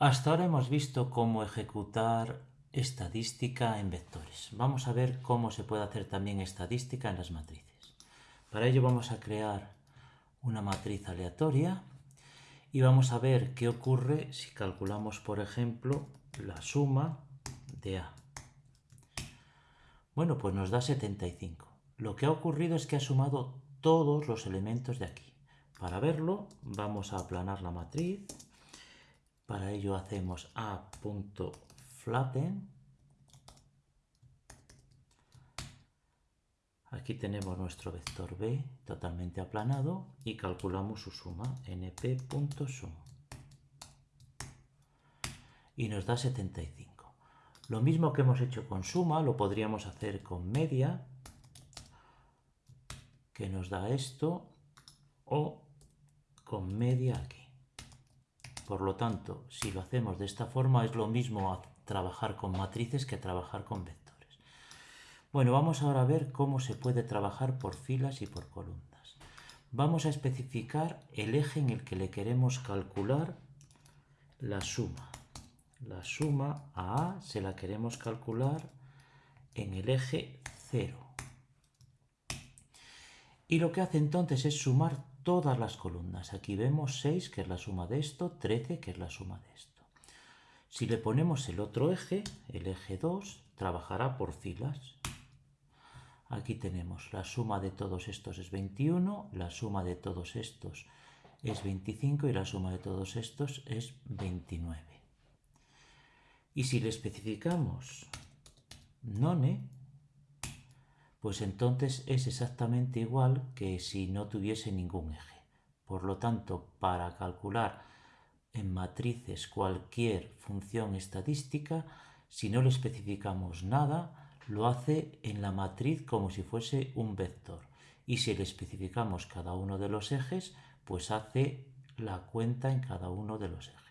Hasta ahora hemos visto cómo ejecutar estadística en vectores. Vamos a ver cómo se puede hacer también estadística en las matrices. Para ello vamos a crear una matriz aleatoria y vamos a ver qué ocurre si calculamos, por ejemplo, la suma de A. Bueno, pues nos da 75. Lo que ha ocurrido es que ha sumado todos los elementos de aquí. Para verlo, vamos a aplanar la matriz para ello hacemos a.flatten. Aquí tenemos nuestro vector b totalmente aplanado y calculamos su suma, np.sum. Y nos da 75. Lo mismo que hemos hecho con suma, lo podríamos hacer con media, que nos da esto, o con media aquí. Por lo tanto, si lo hacemos de esta forma, es lo mismo trabajar con matrices que trabajar con vectores. Bueno, vamos ahora a ver cómo se puede trabajar por filas y por columnas. Vamos a especificar el eje en el que le queremos calcular la suma. La suma a A se la queremos calcular en el eje 0. Y lo que hace entonces es sumar todas las columnas. Aquí vemos 6, que es la suma de esto, 13, que es la suma de esto. Si le ponemos el otro eje, el eje 2, trabajará por filas. Aquí tenemos la suma de todos estos es 21, la suma de todos estos es 25 y la suma de todos estos es 29. Y si le especificamos none, pues entonces es exactamente igual que si no tuviese ningún eje. Por lo tanto, para calcular en matrices cualquier función estadística, si no le especificamos nada, lo hace en la matriz como si fuese un vector. Y si le especificamos cada uno de los ejes, pues hace la cuenta en cada uno de los ejes.